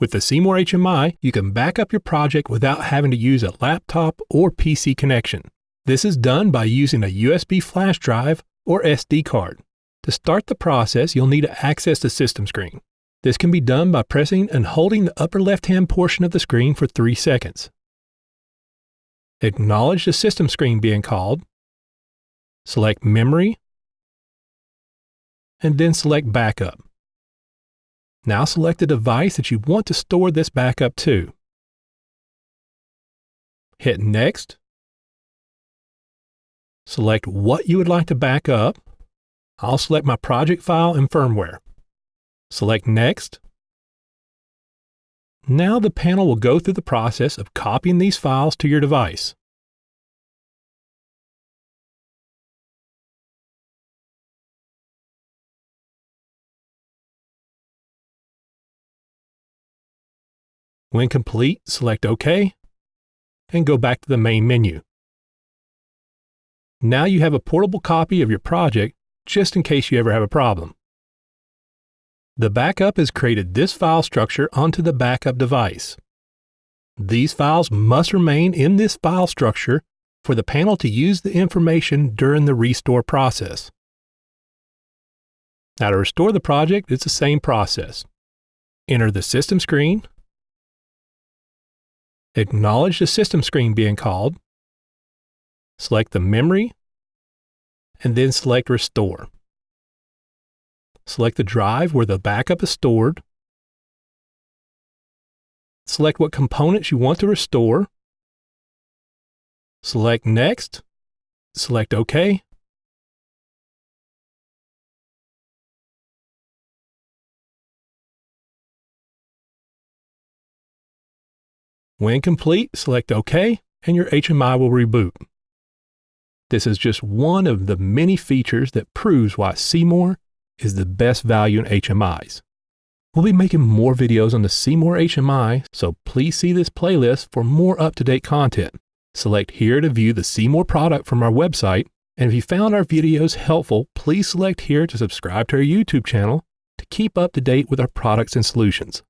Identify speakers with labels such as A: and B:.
A: With the C-more HMI, you can back up your project without having to use a laptop or PC connection. This is done by using a USB flash drive or SD card. To start the process, you'll need to access the system screen. This can be done by pressing and holding the upper left-hand portion of the screen for 3 seconds. Acknowledge the system screen being called. Select Memory, and then select Backup. Now select the device that you want to store this backup to. Hit Next. Select what you would like to back up. I'll select my project file and firmware. Select Next. Now the panel will go through the process of copying these files to your device. When complete, select OK and go back to the main menu. Now you have a portable copy of your project just in case you ever have a problem. The backup has created this file structure onto the backup device. These files must remain in this file structure for the panel to use the information during the restore process. Now to restore the project, it's the same process. Enter the system screen, acknowledge the system screen being called, select the memory, and then select Restore. Select the drive where the backup is stored. Select what components you want to restore. Select Next. Select OK. When complete, select OK and your HMI will reboot. This is just one of the many features that proves why C-more is the best value in HMIs. We'll be making more videos on the C-more HMI, so please see this playlist for more up-to-date content. Select here to view the C-more product from our website, and if you found our videos helpful, please select here to subscribe to our YouTube channel to keep up to date with our products and solutions.